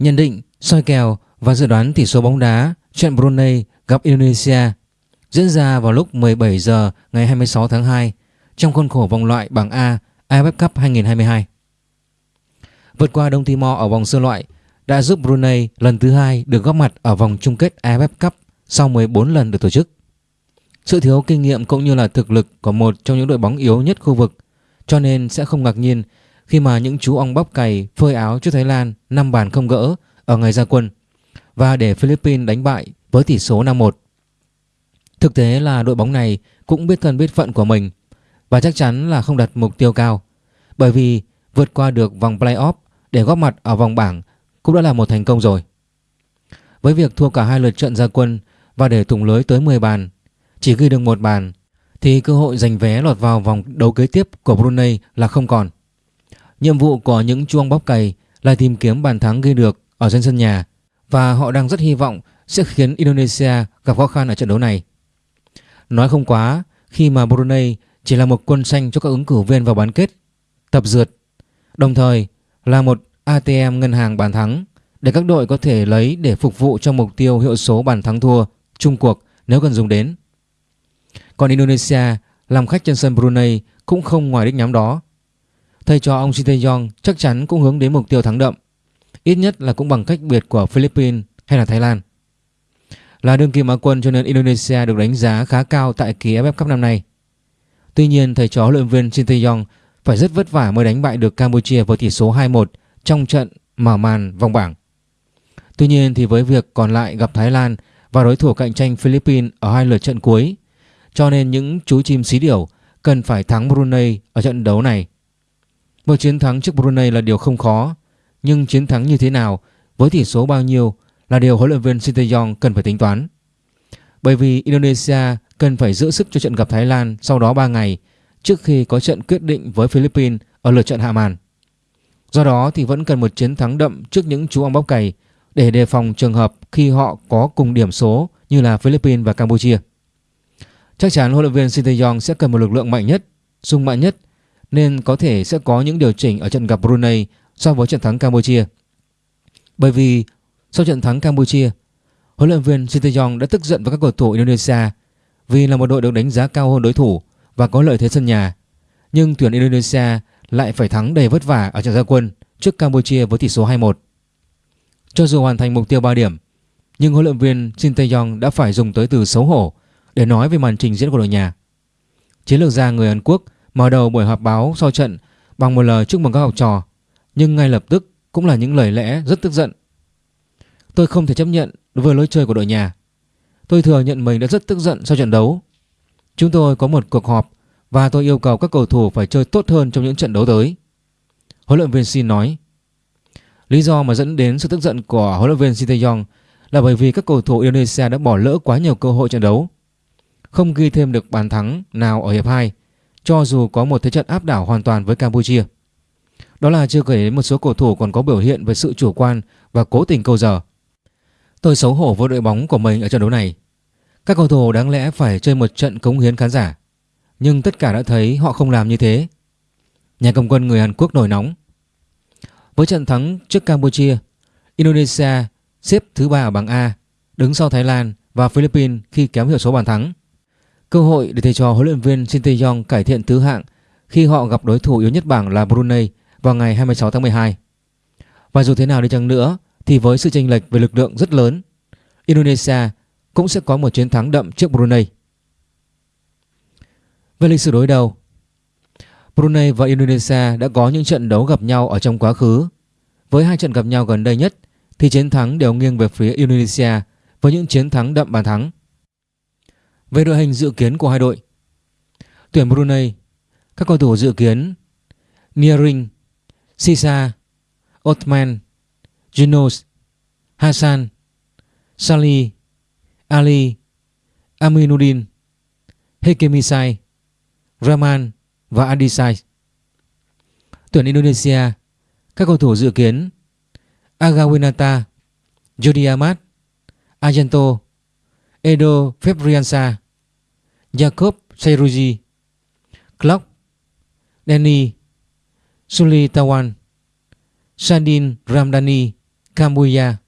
Nhận định, soi kèo và dự đoán tỷ số bóng đá trận Brunei gặp Indonesia diễn ra vào lúc 17 giờ ngày 26 tháng 2 trong khuôn khổ vòng loại bảng A AFF Cup 2022. Vượt qua Đông Timor ở vòng sơ loại đã giúp Brunei lần thứ hai được góp mặt ở vòng chung kết AFF Cup sau 14 lần được tổ chức. Sự thiếu kinh nghiệm cũng như là thực lực của một trong những đội bóng yếu nhất khu vực cho nên sẽ không ngạc nhiên khi mà những chú ong bóc cày phơi áo trước Thái Lan 5 bàn không gỡ ở ngày ra quân và để Philippines đánh bại với tỷ số 5-1. Thực tế là đội bóng này cũng biết thân biết phận của mình và chắc chắn là không đặt mục tiêu cao bởi vì vượt qua được vòng playoff để góp mặt ở vòng bảng cũng đã là một thành công rồi. Với việc thua cả hai lượt trận ra quân và để thủng lưới tới 10 bàn, chỉ ghi được một bàn thì cơ hội giành vé lọt vào vòng đấu kế tiếp của Brunei là không còn. Nhiệm vụ của những chuông bóp cày là tìm kiếm bàn thắng ghi được ở trên sân nhà và họ đang rất hy vọng sẽ khiến Indonesia gặp khó khăn ở trận đấu này. Nói không quá khi mà Brunei chỉ là một quân xanh cho các ứng cử viên vào bán kết, tập dượt, đồng thời là một ATM ngân hàng bàn thắng để các đội có thể lấy để phục vụ cho mục tiêu hiệu số bàn thắng thua chung cuộc nếu cần dùng đến. Còn Indonesia làm khách trên sân Brunei cũng không ngoài đích nhắm đó. Thầy trò ông Sinteyong chắc chắn cũng hướng đến mục tiêu thắng đậm, ít nhất là cũng bằng cách biệt của Philippines hay là Thái Lan. Là đương kim Á quân cho nên Indonesia được đánh giá khá cao tại kỳ AFF Cup năm nay. Tuy nhiên thầy trò huấn luyện viên Sinteyong phải rất vất vả mới đánh bại được Campuchia với tỷ số 2-1 trong trận mở màn vòng bảng. Tuy nhiên thì với việc còn lại gặp Thái Lan và đối thủ cạnh tranh Philippines ở hai lượt trận cuối cho nên những chú chim xí điểu cần phải thắng Brunei ở trận đấu này. Một chiến thắng trước Brunei là điều không khó, nhưng chiến thắng như thế nào, với tỷ số bao nhiêu là điều huấn luyện viên Sinteyong cần phải tính toán. Bởi vì Indonesia cần phải giữ sức cho trận gặp Thái Lan sau đó 3 ngày trước khi có trận quyết định với Philippines ở lượt trận hạ màn. Do đó thì vẫn cần một chiến thắng đậm trước những chú ong bóc cày để đề phòng trường hợp khi họ có cùng điểm số như là Philippines và Campuchia. Chắc chắn huấn luyện viên Sinteyong sẽ cần một lực lượng mạnh nhất, sung mạnh nhất nên có thể sẽ có những điều chỉnh ở trận gặp Brunei so với trận thắng Campuchia. Bởi vì sau trận thắng Campuchia, huấn luyện viên Sinteyong đã tức giận với các cầu thủ Indonesia vì là một đội được đánh giá cao hơn đối thủ và có lợi thế sân nhà. Nhưng tuyển Indonesia lại phải thắng đầy vất vả ở trận gia quân trước Campuchia với tỷ số 2-1. Cho dù hoàn thành mục tiêu 3 điểm, nhưng huấn luyện viên Shin Tae-yong đã phải dùng tới từ xấu hổ để nói về màn trình diễn của đội nhà. Chiến lược gia người Hàn Quốc mở đầu buổi họp báo sau trận bằng một lời chúc mừng các học trò, nhưng ngay lập tức cũng là những lời lẽ rất tức giận. Tôi không thể chấp nhận với lối chơi của đội nhà. Tôi thừa nhận mình đã rất tức giận sau trận đấu. Chúng tôi có một cuộc họp và tôi yêu cầu các cầu thủ phải chơi tốt hơn trong những trận đấu tới. Huấn luyện viên Shin nói. Lý do mà dẫn đến sự tức giận của huấn luyện viên Shin Tae-yong là bởi vì các cầu thủ Indonesia đã bỏ lỡ quá nhiều cơ hội trận đấu. Không ghi thêm được bàn thắng nào ở hiệp 2 cho dù có một thế trận áp đảo hoàn toàn với Campuchia. Đó là chưa kể đến một số cầu thủ còn có biểu hiện về sự chủ quan và cố tình câu giờ. Tôi xấu hổ với đội bóng của mình ở trận đấu này. Các cầu thủ đáng lẽ phải chơi một trận cống hiến khán giả, nhưng tất cả đã thấy họ không làm như thế. Nhà cầm quân người Hàn Quốc nổi nóng. Với trận thắng trước Campuchia, Indonesia xếp thứ ba ở bảng A, đứng sau Thái Lan và Philippines khi kém hiệu số bàn thắng. Cơ hội để thầy trò huấn luyện viên Shin Tae-yong cải thiện thứ hạng khi họ gặp đối thủ yếu nhất bảng là Brunei vào ngày 26 tháng 12. Và dù thế nào đi chăng nữa thì với sự chênh lệch về lực lượng rất lớn, Indonesia cũng sẽ có một chiến thắng đậm trước Brunei. Về lịch sử đối đầu, Brunei và Indonesia đã có những trận đấu gặp nhau ở trong quá khứ. Với hai trận gặp nhau gần đây nhất thì chiến thắng đều nghiêng về phía Indonesia với những chiến thắng đậm bàn thắng. Về đội hình dự kiến của hai đội. Tuyển Brunei, Các cầu thủ dự kiến Niering, Sisa, Othman Junos Hassan Sali Ali, Aminuddin Hekemisai Rahman và Adisai Tuyển Indonesia, Các cầu thủ dự kiến Agawinata Jody Ahmad Argento, Edo Febriansa Jacob Seiruji Clark, Danny Suli Tawan Sadin Ramdani Kambuya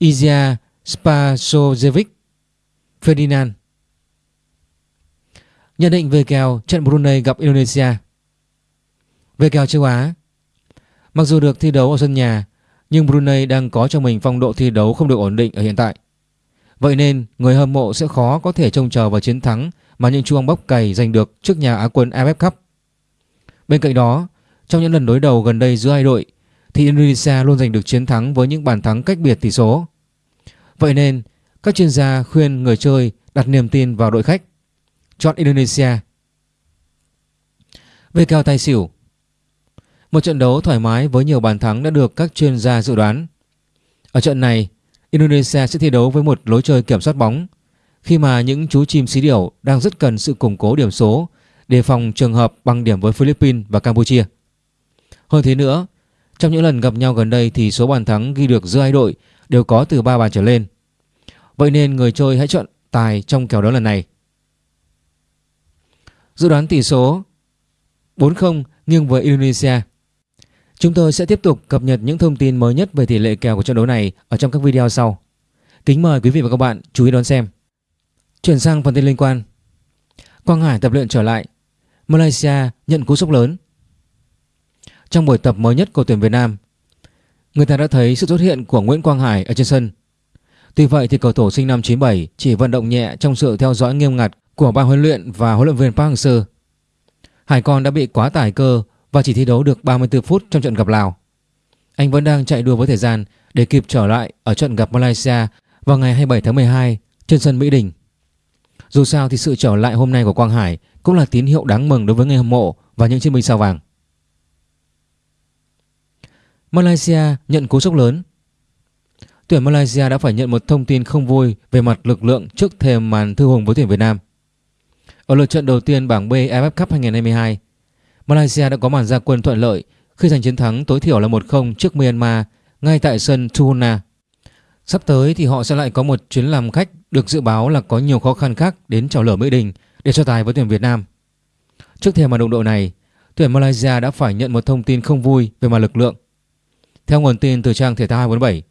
Izia Spasojevic Ferdinand. Nhận định về kèo trận Brunei gặp Indonesia. Về kèo châu Á Mặc dù được thi đấu ở sân nhà Nhưng Brunei đang có cho mình phong độ thi đấu không được ổn định ở hiện tại. Vậy nên người hâm mộ sẽ khó có thể trông chờ vào chiến thắng mà những chuông bóc cày giành được trước nhà Á quân AFF Cup. Bên cạnh đó, trong những lần đối đầu gần đây giữa hai đội thì Indonesia luôn giành được chiến thắng với những bàn thắng cách biệt tỷ số. Vậy nên, các chuyên gia khuyên người chơi đặt niềm tin vào đội khách. Chọn Indonesia. Về kèo tài xỉu Một trận đấu thoải mái với nhiều bàn thắng đã được các chuyên gia dự đoán. Ở trận này, Indonesia sẽ thi đấu với một lối chơi kiểm soát bóng khi mà những chú chim xí điểu đang rất cần sự củng cố điểm số đề phòng trường hợp bằng điểm với Philippines và Campuchia. Hơn thế nữa, trong những lần gặp nhau gần đây thì số bàn thắng ghi được giữa hai đội đều có từ 3 bàn trở lên. Vậy nên người chơi hãy chọn tài trong kèo đấu lần này. Dự đoán tỷ số 4-0 nghiêng với Indonesia. Chúng tôi sẽ tiếp tục cập nhật những thông tin mới nhất về tỷ lệ kèo của trận đấu này ở trong các video sau. Kính mời quý vị và các bạn chú ý đón xem. Chuyển sang phần tin liên quan. Quang Hải tập luyện trở lại. Malaysia nhận cú sốc lớn. Trong buổi tập mới nhất của tuyển Việt Nam, người ta đã thấy sự xuất hiện của Nguyễn Quang Hải ở trên sân. Tuy vậy thì cầu thủ sinh năm 97 chỉ vận động nhẹ trong sự theo dõi nghiêm ngặt của ban huấn luyện và huấn luyện viên Park Hang-seo. Hải Con đã bị quá tải cơ và chỉ thi đấu được 34 phút trong trận gặp Lào. Anh vẫn đang chạy đua với thời gian để kịp trở lại ở trận gặp Malaysia vào ngày 27 tháng 12 trên sân Mỹ Đình. Dù sao thì sự trở lại hôm nay của Quang Hải cũng là tín hiệu đáng mừng đối với người hâm mộ và những chiến binh sao vàng. Malaysia nhận cú sốc lớn. Tuyển Malaysia đã phải nhận một thông tin không vui về mặt lực lượng trước thềm màn thư hùng với tuyển Việt Nam. Ở lượt trận đầu tiên bảng B AFF Cup 2022, Malaysia đã có màn ra quân thuận lợi khi giành chiến thắng tối thiểu là 1-0 trước Myanmar ngay tại sân Tuhuna. Sắp tới thì họ sẽ lại có một chuyến làm khách được dự báo là có nhiều khó khăn khác đến chào lửa Mỹ Đình để so tài với tuyển Việt Nam. Trước thềm màn đụng độ này, tuyển Malaysia đã phải nhận một thông tin không vui về mặt lực lượng. Theo nguồn tin từ trang thể thao 247,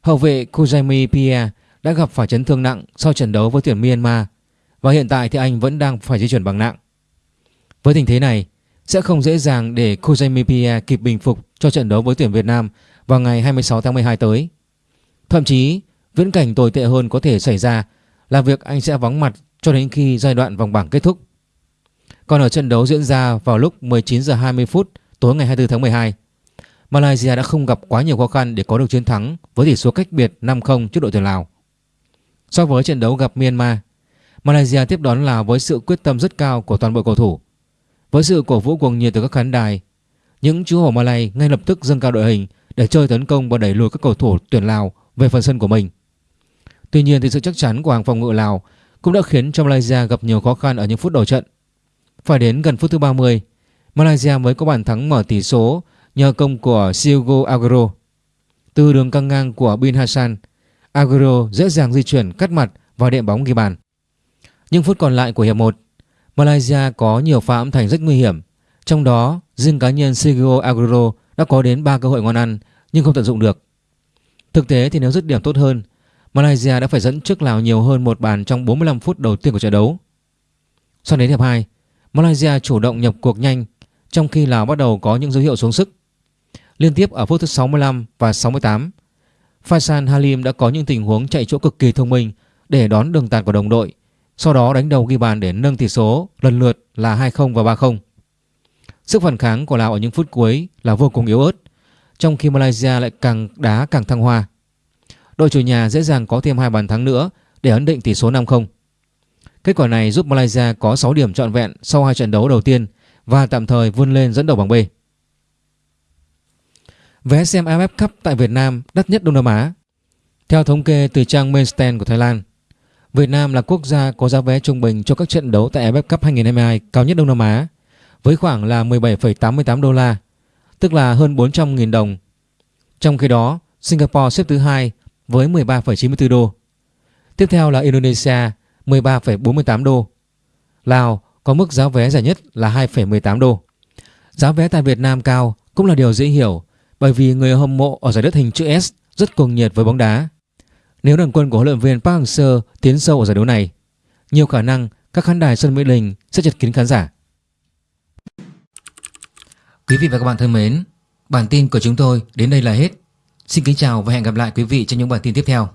hậu vệ Kujaimi Pia đã gặp phải chấn thương nặng sau trận đấu với tuyển Myanmar và hiện tại thì anh vẫn đang phải di chuyển bằng nặng. Với tình thế này, sẽ không dễ dàng để Kujaimi Pia kịp bình phục cho trận đấu với tuyển Việt Nam vào ngày 26 tháng 12 tới. Thậm chí, viễn cảnh tồi tệ hơn có thể xảy ra là việc anh sẽ vắng mặt cho đến khi giai đoạn vòng bảng kết thúc. Còn ở trận đấu diễn ra vào lúc 19 giờ 20 phút tối ngày 24 tháng 12, Malaysia đã không gặp quá nhiều khó khăn để có được chiến thắng với tỷ số cách biệt 5-0 trước đội tuyển Lào. So với trận đấu gặp Myanmar, Malaysia tiếp đón Lào với sự quyết tâm rất cao của toàn bộ cầu thủ. Với sự cổ vũ cuồng nhiệt từ các khán đài, những chú hổ Malay ngay lập tức dâng cao đội hình để chơi tấn công và đẩy lùi các cầu thủ tuyển Lào về phần sân của mình. Tuy nhiên thì sự chắc chắn của hàng phòng ngự Lào cũng đã khiến cho Malaysia gặp nhiều khó khăn ở những phút đầu trận. Phải đến gần phút thứ 30, Malaysia mới có bàn thắng mở tỷ số nhờ công của Siogo Aguero. Từ đường căng ngang của Bin Hassan, Aguero dễ dàng di chuyển cắt mặt và đệm bóng ghi bàn. Những phút còn lại của hiệp 1, Malaysia có nhiều pha âm thành rất nguy hiểm. Trong đó, riêng cá nhân Sergio Aguero đã có đến 3 cơ hội ngon ăn nhưng không tận dụng được. Thực tế thì nếu dứt điểm tốt hơn, Malaysia đã phải dẫn trước Lào nhiều hơn một bàn trong 45 phút đầu tiên của trận đấu. Sau đến hiệp 2, Malaysia chủ động nhập cuộc nhanh trong khi Lào bắt đầu có những dấu hiệu xuống sức. Liên tiếp ở phút thứ 65 và 68, Faisal Halim đã có những tình huống chạy chỗ cực kỳ thông minh để đón đường tạt của đồng đội, sau đó đánh đầu ghi bàn để nâng tỷ số lần lượt là 2-0 và 3-0. Sức phản kháng của Lào ở những phút cuối là vô cùng yếu ớt, trong khi Malaysia lại càng đá càng thăng hoa. Đội chủ nhà dễ dàng có thêm hai bàn thắng nữa để ấn định tỷ số 5-0. Kết quả này giúp Malaysia có 6 điểm trọn vẹn sau hai trận đấu đầu tiên và tạm thời vươn lên dẫn đầu bảng B. Vé xem AFF Cup tại Việt Nam đắt nhất Đông Nam Á. Theo thống kê từ trang Mainstand của Thái Lan, Việt Nam là quốc gia có giá vé trung bình cho các trận đấu tại AFF Cup 2022 cao nhất Đông Nam Á với khoảng là 17,88 đô la, tức là hơn 400.000 đồng. Trong khi đó, Singapore xếp thứ hai với 13,94 đô. Tiếp theo là Indonesia 13,48 đô. Lào có mức giá vé rẻ nhất là 2,18 đô. Giá vé tại Việt Nam cao cũng là điều dễ hiểu bởi vì người hâm mộ ở giải đất hình chữ S rất cuồng nhiệt với bóng đá. Nếu đoàn quân của huấn luyện viên Park Hang-seo tiến sâu ở giải đấu này, nhiều khả năng các khán đài sân Mỹ Đình sẽ chật kín khán giả. Quý vị và các bạn thân mến, bản tin của chúng tôi đến đây là hết. Xin kính chào và hẹn gặp lại quý vị trong những bản tin tiếp theo.